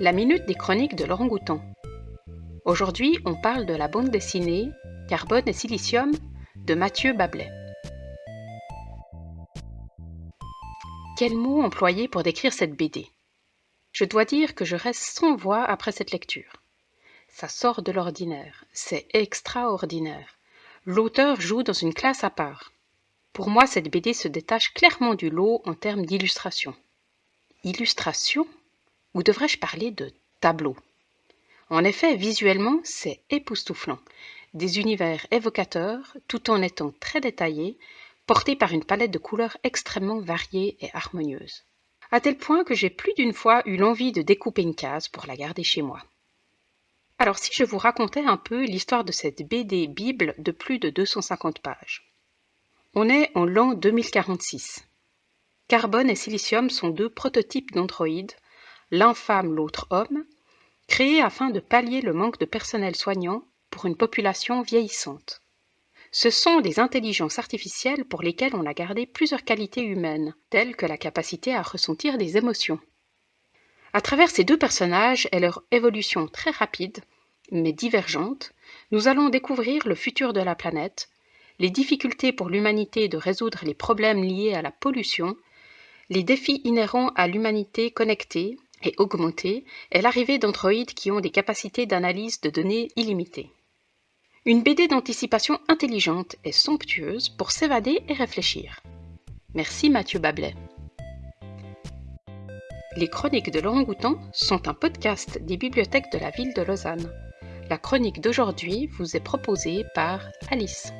La minute des chroniques de Laurent Goutan. Aujourd'hui, on parle de la bande dessinée Carbone et Silicium de Mathieu Bablet. Quel mot employer pour décrire cette BD Je dois dire que je reste sans voix après cette lecture. Ça sort de l'ordinaire, c'est extraordinaire. L'auteur joue dans une classe à part. Pour moi, cette BD se détache clairement du lot en termes d'illustration. Illustration? Ou devrais-je parler de tableau? En effet, visuellement, c'est époustouflant. Des univers évocateurs, tout en étant très détaillés, portés par une palette de couleurs extrêmement variée et harmonieuse. À tel point que j'ai plus d'une fois eu l'envie de découper une case pour la garder chez moi. Alors si je vous racontais un peu l'histoire de cette BD Bible de plus de 250 pages. On est en l'an 2046. Carbone et Silicium sont deux prototypes d'androïdes, l'un femme, l'autre homme, créés afin de pallier le manque de personnel soignant pour une population vieillissante. Ce sont des intelligences artificielles pour lesquelles on a gardé plusieurs qualités humaines, telles que la capacité à ressentir des émotions. À travers ces deux personnages et leur évolution très rapide, mais divergente, nous allons découvrir le futur de la planète, les difficultés pour l'humanité de résoudre les problèmes liés à la pollution, les défis inhérents à l'humanité connectée et augmentée et l'arrivée d'androïdes qui ont des capacités d'analyse de données illimitées. Une BD d'anticipation intelligente et somptueuse pour s'évader et réfléchir. Merci Mathieu Bablet. Les chroniques de Laurent Goutan sont un podcast des bibliothèques de la ville de Lausanne. La chronique d'aujourd'hui vous est proposée par Alice.